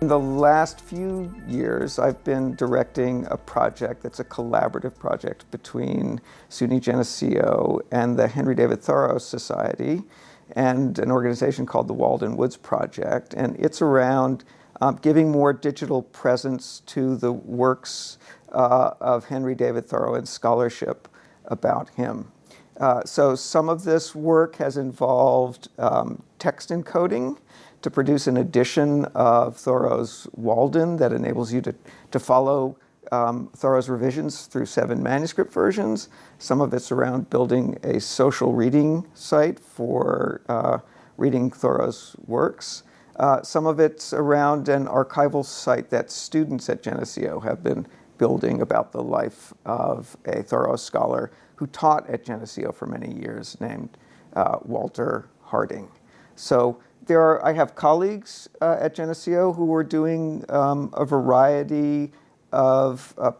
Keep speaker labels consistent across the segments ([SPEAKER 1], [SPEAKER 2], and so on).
[SPEAKER 1] In the last few years, I've been directing a project that's a collaborative project between SUNY Geneseo and the Henry David Thoreau Society and an organization called the Walden Woods Project. And it's around um, giving more digital presence to the works uh, of Henry David Thoreau and scholarship about him. Uh, so some of this work has involved um, text encoding to produce an edition of Thoreau's Walden that enables you to, to follow um, Thoreau's revisions through seven manuscript versions. Some of it's around building a social reading site for uh, reading Thoreau's works. Uh, some of it's around an archival site that students at Geneseo have been building about the life of a Thoreau scholar who taught at Geneseo for many years named uh, Walter Harding. So there are, I have colleagues uh, at Geneseo who are doing um, a variety of uh,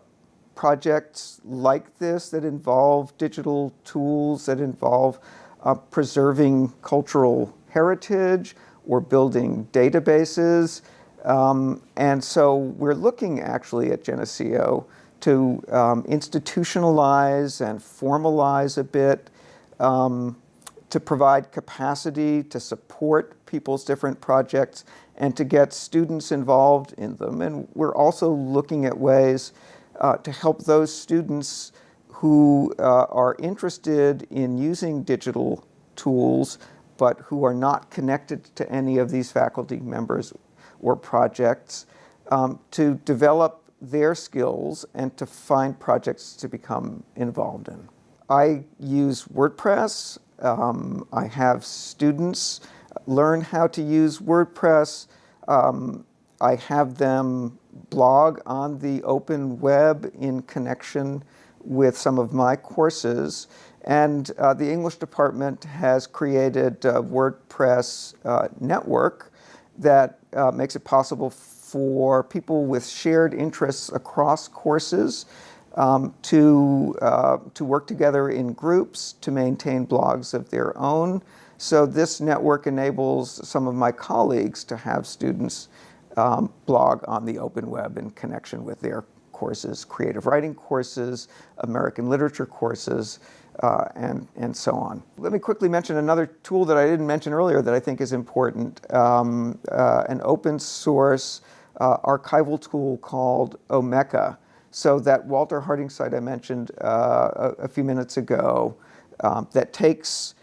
[SPEAKER 1] projects like this that involve digital tools, that involve uh, preserving cultural heritage or building databases. Um, and so we're looking actually at Geneseo to um, institutionalize and formalize a bit, um, to provide capacity to support people's different projects and to get students involved in them. And we're also looking at ways uh, to help those students who uh, are interested in using digital tools but who are not connected to any of these faculty members or projects um, to develop their skills and to find projects to become involved in. I use WordPress. Um, I have students learn how to use WordPress. Um, I have them blog on the open web in connection with some of my courses. And uh, the English department has created a WordPress uh, network that uh, makes it possible for people with shared interests across courses um, to, uh, to work together in groups, to maintain blogs of their own. So this network enables some of my colleagues to have students um, blog on the open web in connection with their courses, creative writing courses, American literature courses, uh, and, and so on. Let me quickly mention another tool that I didn't mention earlier that I think is important, um, uh, an open source uh, archival tool called Omeka. So that Walter Harding site I mentioned uh, a, a, few minutes ago um, that takes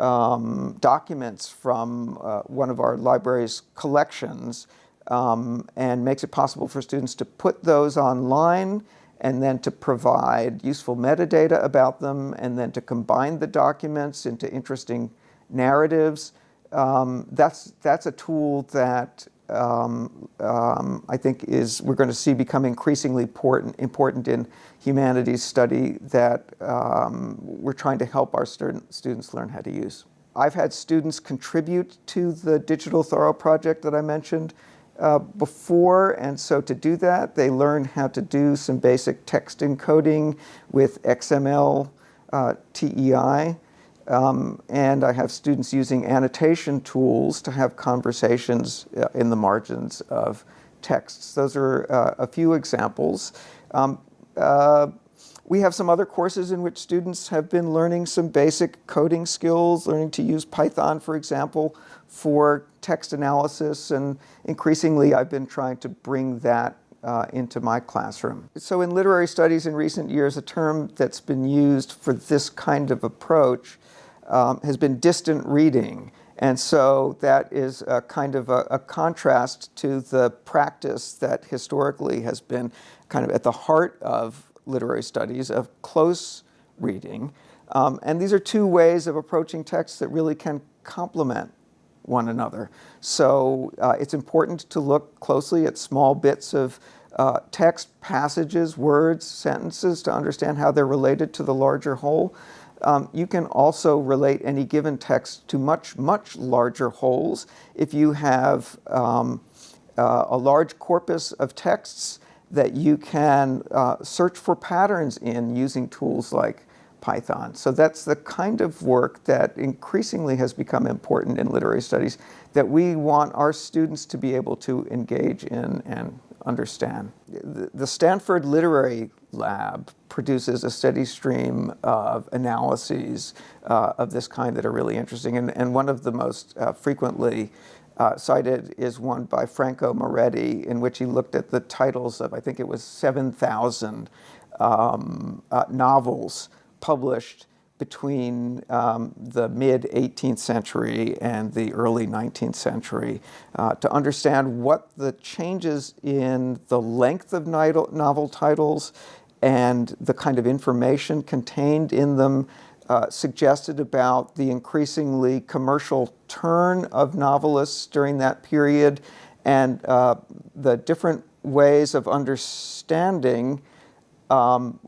[SPEAKER 1] um, documents from uh, one of our library's collections um, and makes it possible for students to put those online and then to provide useful metadata about them and then to combine the documents into interesting narratives. Um, that's, that's a tool that um, um, I think is we're going to see become increasingly important, important in humanities study that um, we're trying to help our student, students learn how to use. I've had students contribute to the Digital Thoreau project that I mentioned uh, before, and so to do that, they learn how to do some basic text encoding with XML uh, TEI. Um, and I have students using annotation tools to have conversations uh, in the margins of texts. Those are uh, a few examples. Um, uh, we have some other courses in which students have been learning some basic coding skills, learning to use Python, for example, for text analysis. And increasingly, I've been trying to bring that uh, into my classroom. So in literary studies in recent years, a term that's been used for this kind of approach um, has been distant reading. And so that is a kind of a, a, contrast to the practice that historically has been kind of at the heart of literary studies of close reading. Um, and these are two ways of approaching texts that really can complement one another. So uh, it's important to look closely at small bits of uh, text, passages, words, sentences to understand how they're related to the larger whole. Um, you can also relate any given text to much, much larger wholes. If you have um, uh, a large corpus of texts that you can uh, search for patterns in using tools like Python. So that's the kind of work that increasingly has become important in literary studies that we want our students to be able to engage in and understand. The Stanford Literary Lab produces a steady stream of analyses uh, of this kind that are really interesting. And, and one of the most uh, frequently uh, cited is one by Franco Moretti, in which he looked at the titles of, I think it was 7,000 um, uh, novels published between um, the mid 18th century and the early 19th century uh, to understand what the changes in the length of novel titles and the kind of information contained in them uh, suggested about the increasingly commercial turn of novelists during that period and uh, the different ways of understanding um,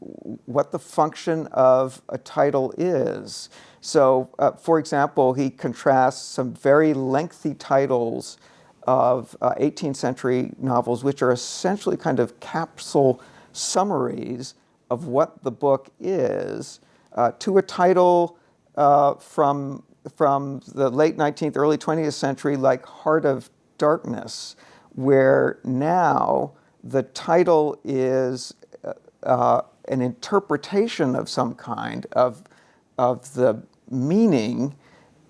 [SPEAKER 1] what the function of a title is. So, uh, for example, he contrasts some very lengthy titles of uh, 18th century novels, which are essentially kind of capsule summaries of what the book is, uh, to a title uh, from, from the late 19th, early 20th century, like Heart of Darkness, where now the title is uh, an interpretation of some kind of, of the meaning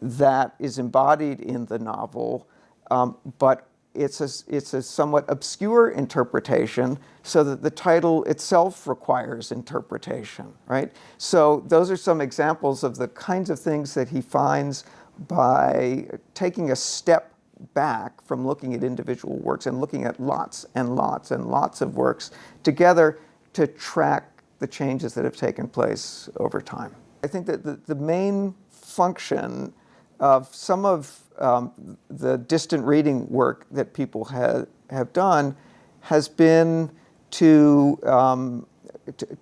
[SPEAKER 1] that is embodied in the novel, um, but it's a, it's a somewhat obscure interpretation so that the title itself requires interpretation, right? So those are some examples of the kinds of things that he finds by taking a step back from looking at individual works and looking at lots and lots and lots of works together to track the changes that have taken place over time. I think that the, the main function of some of um, the distant reading work that people have, have done has been to, um,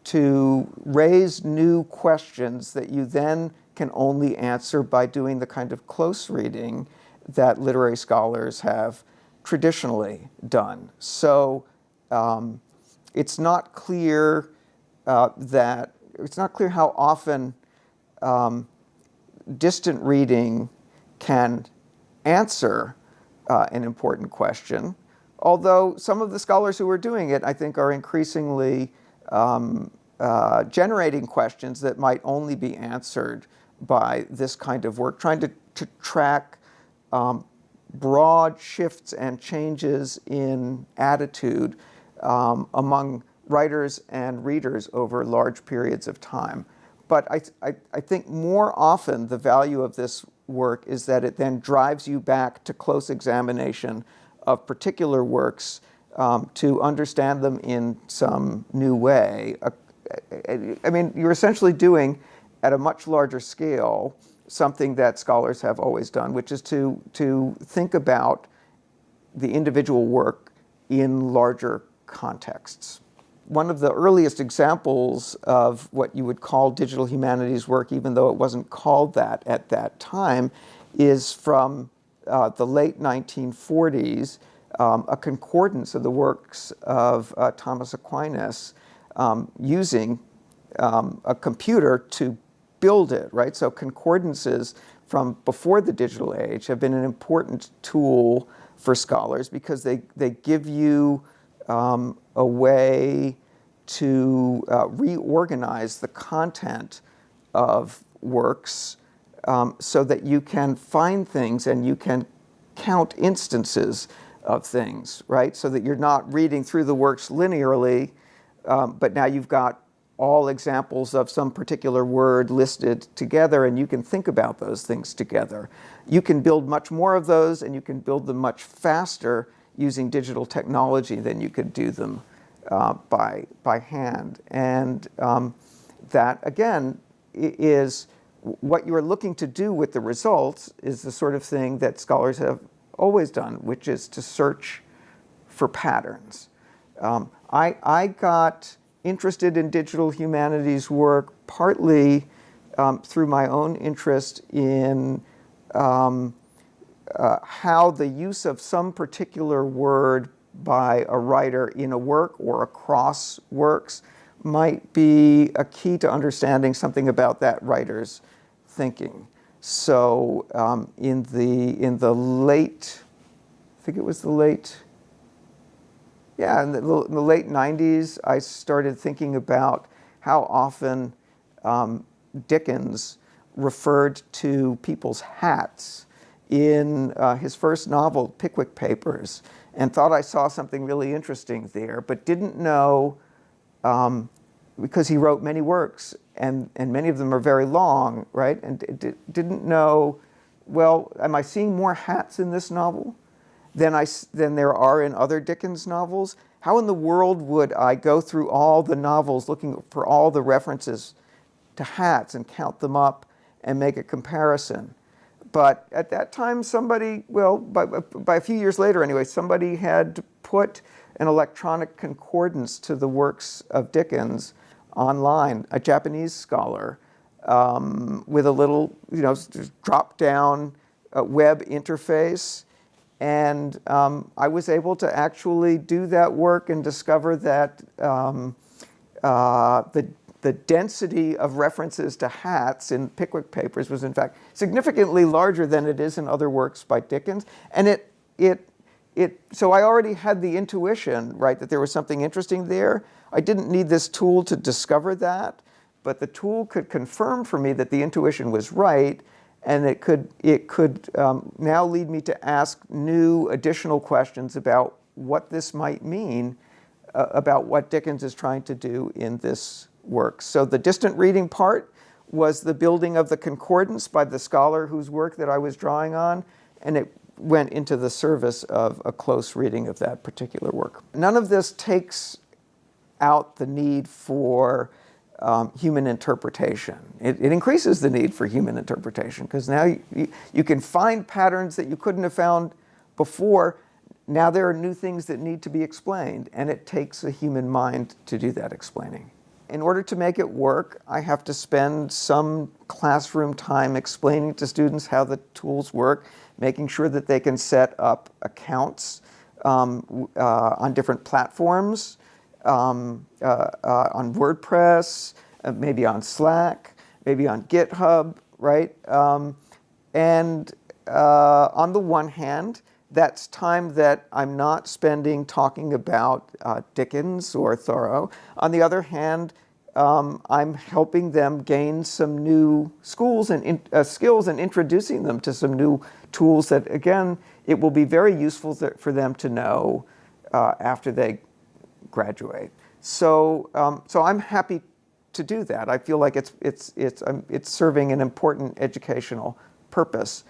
[SPEAKER 1] to raise new questions that you then can only answer by doing the kind of close reading that literary scholars have traditionally done. So um, it's not clear uh, that, it's not clear how often um, distant reading can answer uh, an important question, although some of the scholars who are doing it, I think, are increasingly um, uh, generating questions that might only be answered by this kind of work, trying to, to track um, broad shifts and changes in attitude um, among writers and readers over large periods of time. But I, I, I, think more often the value of this work is that it then drives you back to close examination of particular works um, to understand them in some new way. Uh, I mean, you're essentially doing at a much larger scale something that scholars have always done, which is to, to think about the individual work in larger contexts. One of the earliest examples of what you would call digital humanities work, even though it wasn't called that at that time, is from uh, the late 1940s, um, a concordance of the works of uh, Thomas Aquinas um, using um, a computer to build it, right? So concordances from before the digital age have been an important tool for scholars because they, they give you um, a way to uh, reorganize the content of works um, so that you can find things and you can count instances of things, right? So that you're not reading through the works linearly, um, but now you've got all examples of some particular word listed together and you can think about those things together. You can build much more of those and you can build them much faster using digital technology than you could do them uh, by, by hand. And um, that, again, is what you're looking to do with the results is the sort of thing that scholars have always done, which is to search for patterns. Um, I, I got interested in digital humanities work partly um, through my own interest in um, uh, how the use of some particular word by a writer in a work or across works might be a key to understanding something about that writer's thinking. So um, in the in the late, I think it was the late, yeah, in the, in the late 90s, I started thinking about how often um, Dickens referred to people's hats in uh, his first novel, Pickwick Papers, and thought I saw something really interesting there, but didn't know, um, because he wrote many works, and, and many of them are very long, right? And didn't know, well, am I seeing more hats in this novel than, I, than there are in other Dickens novels? How in the world would I go through all the novels looking for all the references to hats and count them up and make a comparison? But at that time, somebody, well, by, by a few years later anyway, somebody had put an electronic concordance to the works of Dickens online, a Japanese scholar, um, with a little, you know, drop down uh, web interface. And um, I was able to actually do that work and discover that um, uh, the the density of references to hats in Pickwick Papers was in fact significantly larger than it is in other works by Dickens. And it, it, it, so I already had the intuition, right, that there was something interesting there. I didn't need this tool to discover that, but the tool could confirm for me that the intuition was right, and it could, it could um, now lead me to ask new additional questions about what this might mean uh, about what Dickens is trying to do in this works. So the distant reading part was the building of the concordance by the scholar whose work that I was drawing on, and it went into the service of a close reading of that particular work. None of this takes out the need for um, human interpretation. It, it, increases the need for human interpretation because now you, you, you can find patterns that you couldn't have found before. Now there are new things that need to be explained, and it takes a human mind to do that explaining in order to make it work, I have to spend some classroom time explaining to students how the tools work, making sure that they can set up accounts um, uh, on different platforms, um, uh, uh, on WordPress, uh, maybe on Slack, maybe on GitHub, right? Um, and uh, on the one hand, that's time that I'm not spending talking about uh, Dickens or Thoreau. On the other hand, um, I'm helping them gain some new schools and in, uh, skills and introducing them to some new tools that, again, it will be very useful for them to know uh, after they graduate. So, um, so I'm happy to do that. I feel like it's, it's, it's, um, it's serving an important educational purpose.